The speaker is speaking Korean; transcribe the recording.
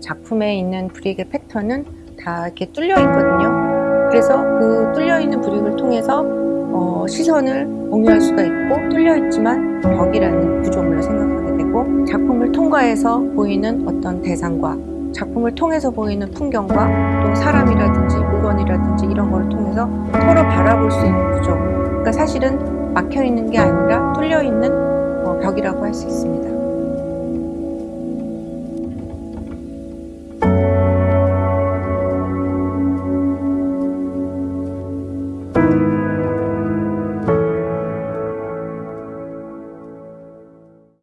작품에 있는 브릭의 패턴은 다 이렇게 뚫려 있거든요. 그래서 그 뚫려 있는 브릭을 통해서 어, 시선을 공유할 수가 있고 뚫려 있지만 벽이라는 구조물로 생각하게 되고 작품을 통과해서 보이는 어떤 대상과 작품을 통해서 보이는 풍경과 또 사람이라든지 물건이라든지 이런 걸 통해서 서로 바라볼 수 있는 구조. 그러니까 사실은 막혀 있는 게 아니라 뚫려 있는 어, 벽이라고 할 수 있습니다.